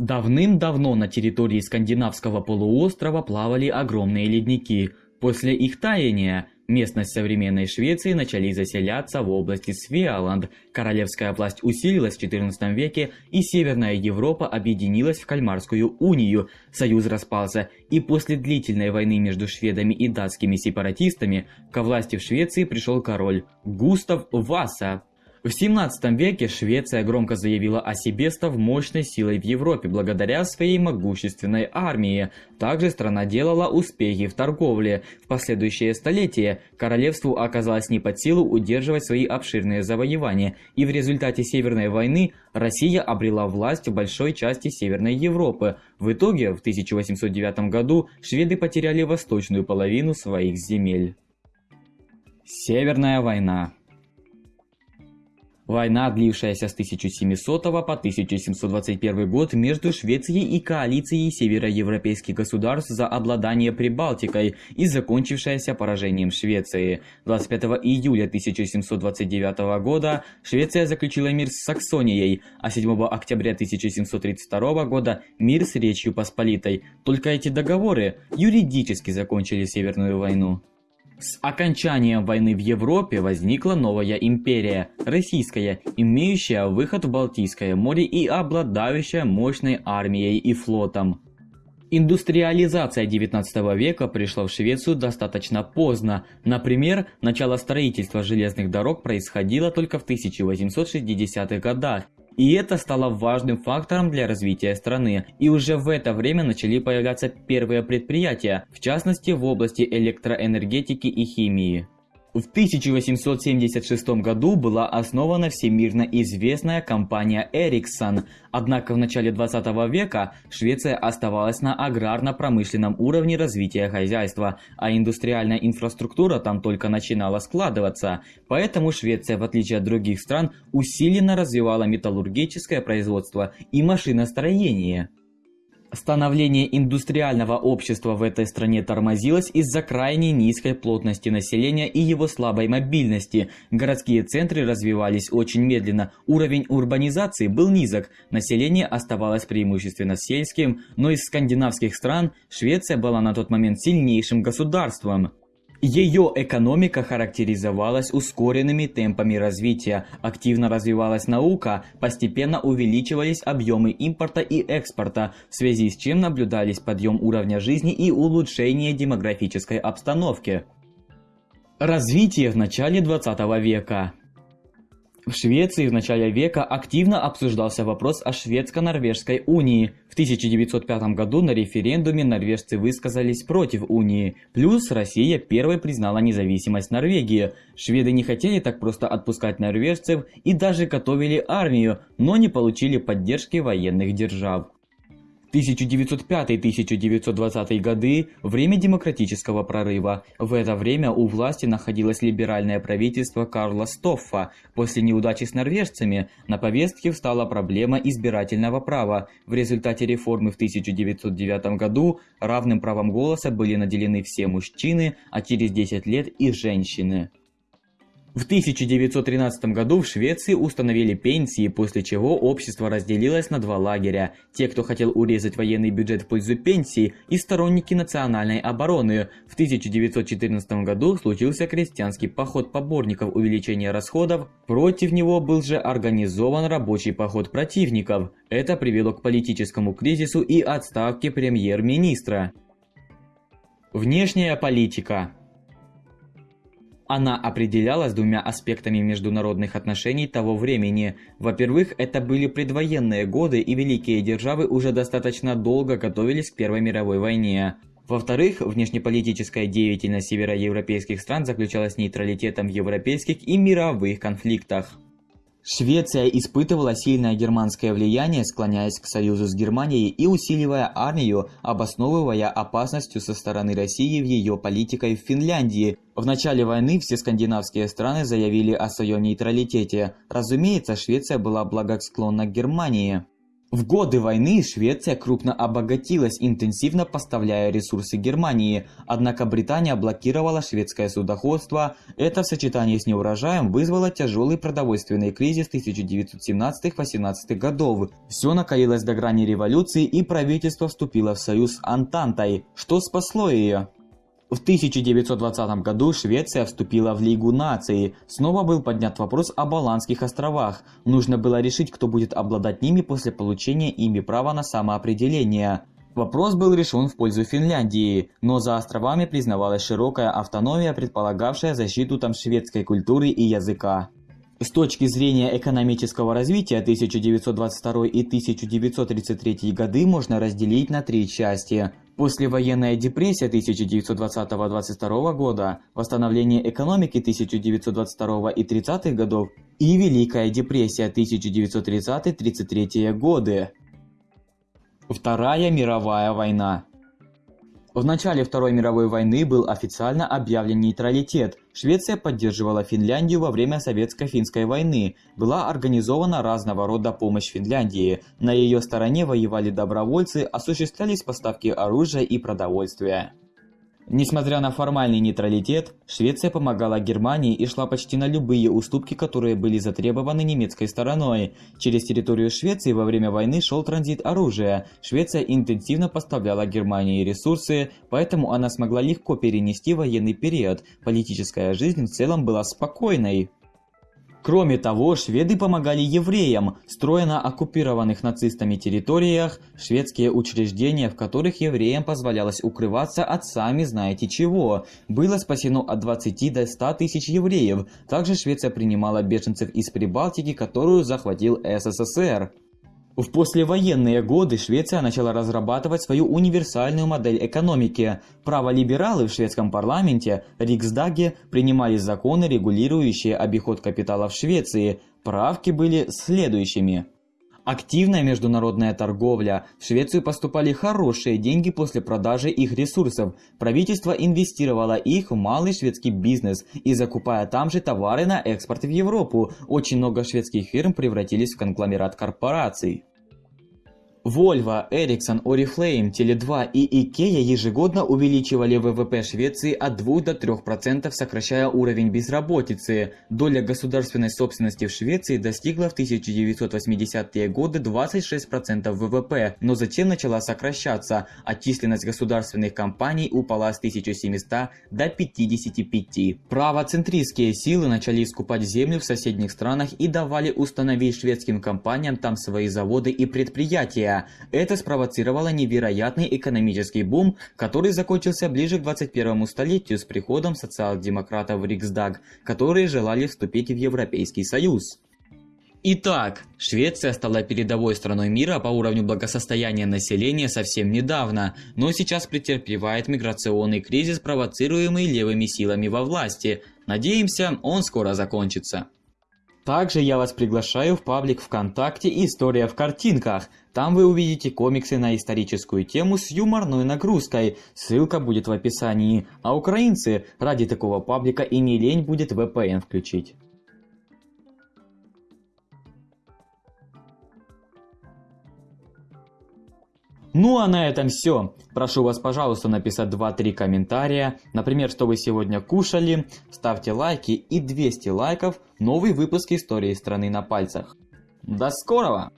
Давным-давно на территории скандинавского полуострова плавали огромные ледники. После их таяния местность современной Швеции начали заселяться в области Свеаланд. Королевская власть усилилась в XIV веке, и Северная Европа объединилась в Кальмарскую унию. Союз распался, и после длительной войны между шведами и датскими сепаратистами ко власти в Швеции пришел король Густав Васа. В 17 веке Швеция громко заявила о себе, став мощной силой в Европе благодаря своей могущественной армии. Также страна делала успехи в торговле. В последующие столетия королевству оказалось не под силу удерживать свои обширные завоевания, и в результате Северной войны Россия обрела власть в большой части Северной Европы. В итоге в 1809 году шведы потеряли восточную половину своих земель. Северная война Война, длившаяся с 1700 по 1721 год между Швецией и коалицией североевропейских государств за обладание Прибалтикой и закончившаяся поражением Швеции. 25 июля 1729 года Швеция заключила мир с Саксонией, а 7 октября 1732 года мир с Речью Посполитой. Только эти договоры юридически закончили Северную войну. С окончанием войны в Европе возникла новая империя, российская, имеющая выход в Балтийское море и обладающая мощной армией и флотом. Индустриализация XIX века пришла в Швецию достаточно поздно. Например, начало строительства железных дорог происходило только в 1860-х годах, и это стало важным фактором для развития страны. И уже в это время начали появляться первые предприятия, в частности в области электроэнергетики и химии. В 1876 году была основана всемирно известная компания Ericsson, однако в начале 20 века Швеция оставалась на аграрно-промышленном уровне развития хозяйства, а индустриальная инфраструктура там только начинала складываться. Поэтому Швеция, в отличие от других стран, усиленно развивала металлургическое производство и машиностроение. Становление индустриального общества в этой стране тормозилось из-за крайне низкой плотности населения и его слабой мобильности. Городские центры развивались очень медленно, уровень урбанизации был низок, население оставалось преимущественно сельским, но из скандинавских стран Швеция была на тот момент сильнейшим государством. Ее экономика характеризовалась ускоренными темпами развития, активно развивалась наука, постепенно увеличивались объемы импорта и экспорта, в связи с чем наблюдались подъем уровня жизни и улучшение демографической обстановки. Развитие в начале 20 века в Швеции в начале века активно обсуждался вопрос о шведско-норвежской унии. В 1905 году на референдуме норвежцы высказались против унии. Плюс Россия первой признала независимость Норвегии. Шведы не хотели так просто отпускать норвежцев и даже готовили армию, но не получили поддержки военных держав. 1905-1920 годы – время демократического прорыва. В это время у власти находилось либеральное правительство Карла Стоффа. После неудачи с норвежцами на повестке встала проблема избирательного права. В результате реформы в 1909 году равным правом голоса были наделены все мужчины, а через 10 лет и женщины. В 1913 году в Швеции установили пенсии, после чего общество разделилось на два лагеря. Те, кто хотел урезать военный бюджет в пользу пенсий, и сторонники национальной обороны. В 1914 году случился крестьянский поход поборников увеличения расходов, против него был же организован рабочий поход противников. Это привело к политическому кризису и отставке премьер-министра. Внешняя политика она определялась двумя аспектами международных отношений того времени. Во-первых, это были предвоенные годы и великие державы уже достаточно долго готовились к Первой мировой войне. Во-вторых, внешнеполитическая деятельность североевропейских стран заключалась нейтралитетом в европейских и мировых конфликтах. Швеция испытывала сильное германское влияние, склоняясь к союзу с Германией и усиливая армию, обосновывая опасностью со стороны России в ее политикой в Финляндии. В начале войны все скандинавские страны заявили о своем нейтралитете. Разумеется, Швеция была благосклонна к Германии. В годы войны Швеция крупно обогатилась, интенсивно поставляя ресурсы Германии, однако Британия блокировала шведское судоходство. Это в сочетании с неурожаем вызвало тяжелый продовольственный кризис 1917-18 годов. Все накалилось до грани революции и правительство вступило в союз с Антантой, что спасло ее. В 1920 году Швеция вступила в Лигу наций. Снова был поднят вопрос о Баланских островах. Нужно было решить, кто будет обладать ними после получения ими права на самоопределение. Вопрос был решен в пользу Финляндии, но за островами признавалась широкая автономия, предполагавшая защиту там шведской культуры и языка. С точки зрения экономического развития 1922 и 1933 годы можно разделить на три части. Послевоенная депрессия 1920-22 года, восстановление экономики 1922 и 30-х годов и Великая депрессия 1930-33 годы. Вторая мировая война в начале Второй мировой войны был официально объявлен нейтралитет. Швеция поддерживала Финляндию во время Советско-финской войны. Была организована разного рода помощь Финляндии. На ее стороне воевали добровольцы, осуществлялись поставки оружия и продовольствия. Несмотря на формальный нейтралитет, Швеция помогала Германии и шла почти на любые уступки, которые были затребованы немецкой стороной. Через территорию Швеции во время войны шел транзит оружия. Швеция интенсивно поставляла Германии ресурсы, поэтому она смогла легко перенести военный период. Политическая жизнь в целом была спокойной. Кроме того, шведы помогали евреям, строя на оккупированных нацистами территориях шведские учреждения, в которых евреям позволялось укрываться от сами знаете чего. Было спасено от 20 до 100 тысяч евреев. Также Швеция принимала беженцев из Прибалтики, которую захватил СССР. В послевоенные годы Швеция начала разрабатывать свою универсальную модель экономики. Праволибералы в шведском парламенте, Риксдаге, принимали законы, регулирующие обиход капитала в Швеции. Правки были следующими. Активная международная торговля. В Швецию поступали хорошие деньги после продажи их ресурсов. Правительство инвестировало их в малый шведский бизнес и закупая там же товары на экспорт в Европу. Очень много шведских фирм превратились в конгломерат корпораций. Volvo, Ericsson, Oriflame, Tele2 и IKEA ежегодно увеличивали ВВП Швеции от 2 до 3%, сокращая уровень безработицы. Доля государственной собственности в Швеции достигла в 1980-е годы 26% ВВП, но затем начала сокращаться, а численность государственных компаний упала с 1700 до 55. Правоцентристские силы начали скупать землю в соседних странах и давали установить шведским компаниям там свои заводы и предприятия. Это спровоцировало невероятный экономический бум, который закончился ближе к 21 столетию с приходом социал-демократов в Риксдаг, которые желали вступить в Европейский Союз. Итак, Швеция стала передовой страной мира по уровню благосостояния населения совсем недавно, но сейчас претерпевает миграционный кризис, провоцируемый левыми силами во власти. Надеемся, он скоро закончится. Также я вас приглашаю в паблик ВКонтакте «История в картинках». Там вы увидите комиксы на историческую тему с юморной нагрузкой. Ссылка будет в описании. А украинцы ради такого паблика и не лень будет VPN включить. Ну а на этом все. Прошу вас, пожалуйста, написать 2-3 комментария. Например, что вы сегодня кушали. Ставьте лайки и 200 лайков. Новый выпуск истории страны на пальцах. До скорого!